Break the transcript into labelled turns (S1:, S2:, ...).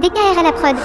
S1: DKR à la prod.